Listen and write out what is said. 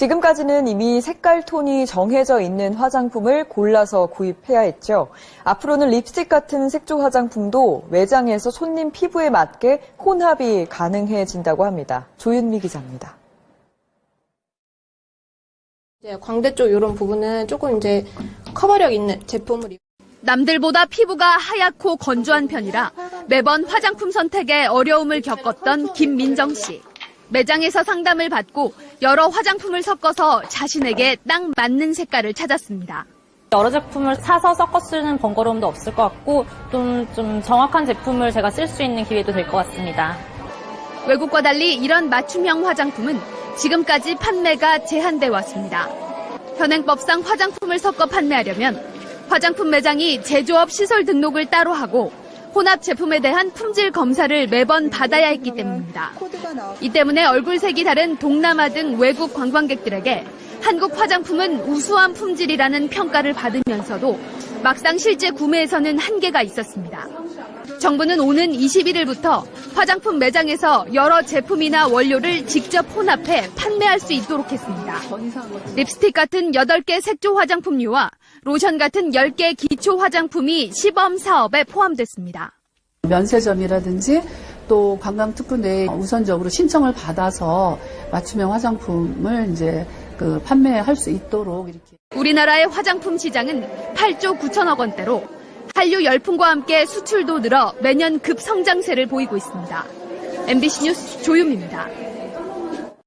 지금까지는 이미 색깔 톤이 정해져 있는 화장품을 골라서 구입해야 했죠. 앞으로는 립스틱 같은 색조 화장품도 매장에서 손님 피부에 맞게 혼합이 가능해진다고 합니다. 조윤미 기자입니다. 이제 광대 쪽 이런 부분은 조금 이제 커버력 있는 제품을 입- 남들보다 피부가 하얗고 건조한 편이라 매번 화장품 선택에 어려움을 겪었던 김민정 씨. 매장에서 상담을 받고 여러 화장품을 섞어서 자신에게 딱 맞는 색깔을 찾았습니다. 여러 제품을 사서 섞어 쓰는 번거로움도 없을 것 같고 좀, 좀 정확한 제품을 제가 쓸 수 있는 기회도 될 것 같습니다. 외국과 달리 이런 맞춤형 화장품은 지금까지 판매가 제한돼 왔습니다. 현행법상 화장품을 섞어 판매하려면 화장품 매장이 제조업 시설 등록을 따로 하고 혼합 제품에 대한 품질 검사를 매번 받아야 했기 때문입니다. 이 때문에 얼굴색이 다른 동남아 등 외국 관광객들에게 한국 화장품은 우수한 품질이라는 평가를 받으면서도 막상 실제 구매에서는 한계가 있었습니다. 정부는 오는 21일부터 화장품 매장에서 여러 제품이나 원료를 직접 혼합해 판매할 수 있도록 했습니다. 립스틱 같은 8개 색조 화장품류와 로션 같은 10개 기초 화장품이 시범 사업에 포함됐습니다. 면세점이라든지 또 관광특구 내에 우선적으로 신청을 받아서 맞춤형 화장품을 이제 그 판매할 수 있도록 이렇게. 우리나라의 화장품 시장은 8조 9천억 원대로 한류 열풍과 함께 수출도 늘어 매년 급성장세를 보이고 있습니다. MBC 뉴스 조윤입니다.